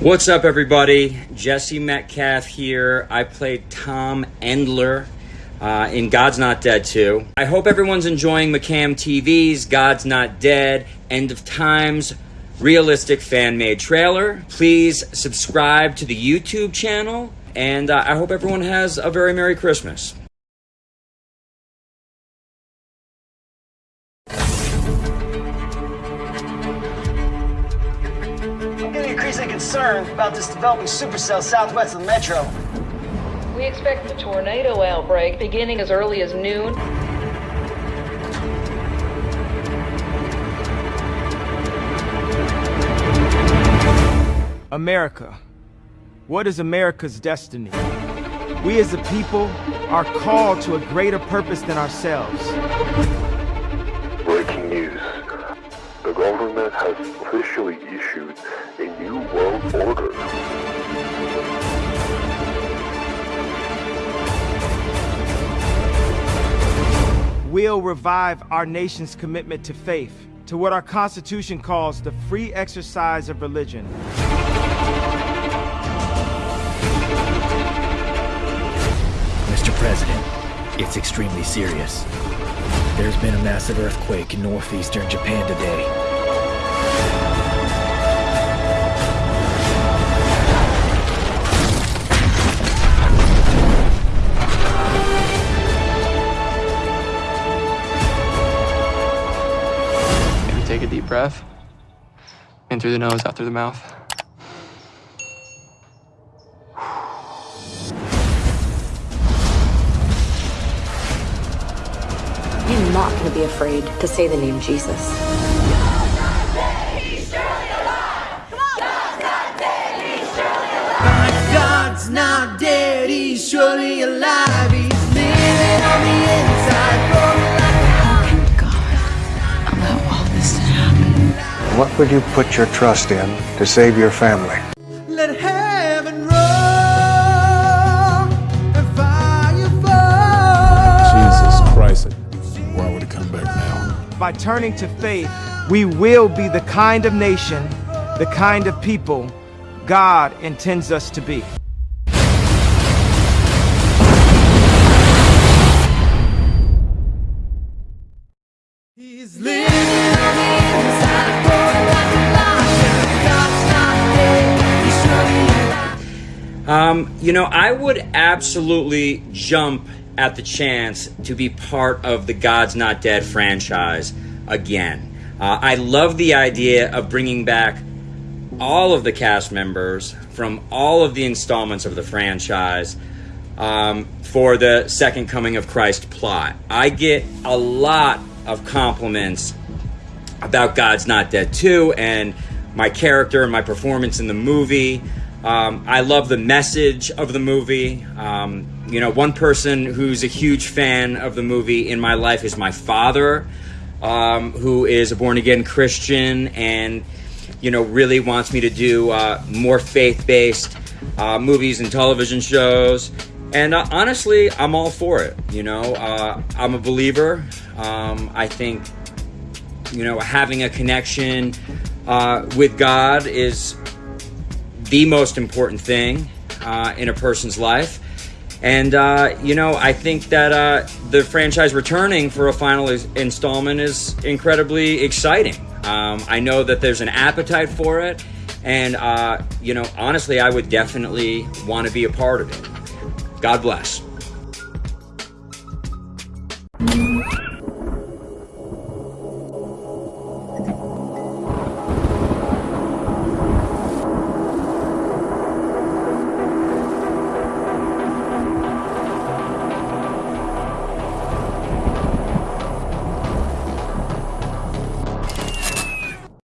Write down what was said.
What's up, everybody? Jesse Metcalfe here. I played Tom Endler uh, in God's Not Dead 2. I hope everyone's enjoying McCam TV's God's Not Dead End of Times realistic fan made trailer. Please subscribe to the YouTube channel, and uh, I hope everyone has a very Merry Christmas. I'm concerned about this developing supercell southwest of the metro. We expect a tornado outbreak beginning as early as noon. America. What is America's destiny? We as a people are called to a greater purpose than ourselves. Breaking news. The government has officially We'll revive our nation's commitment to faith, to what our Constitution calls the free exercise of religion. Mr. President, it's extremely serious. There's been a massive earthquake in northeastern Japan today. Take a deep breath. In through the nose, out through the mouth. I'm not going to be afraid to say the name Jesus. What would you put your trust in to save your family? Let heaven roar and fire fall. Jesus Christ, why would it come back now? By turning to faith, we will be the kind of nation, the kind of people God intends us to be. He's living Um, you know, I would absolutely jump at the chance to be part of the God's Not Dead franchise again. Uh, I love the idea of bringing back all of the cast members from all of the installments of the franchise um, for the Second Coming of Christ plot. I get a lot of compliments about God's Not Dead 2 and my character and my performance in the movie. Um, I love the message of the movie. Um, you know, one person who's a huge fan of the movie in my life is my father, um, who is a born again Christian and, you know, really wants me to do uh, more faith based uh, movies and television shows. And uh, honestly, I'm all for it. You know, uh, I'm a believer. Um, I think, you know, having a connection uh, with God is the most important thing uh, in a person's life. And, uh, you know, I think that uh, the franchise returning for a final is- installment is incredibly exciting. Um, I know that there's an appetite for it. And, uh, you know, honestly, I would definitely want to be a part of it. God bless.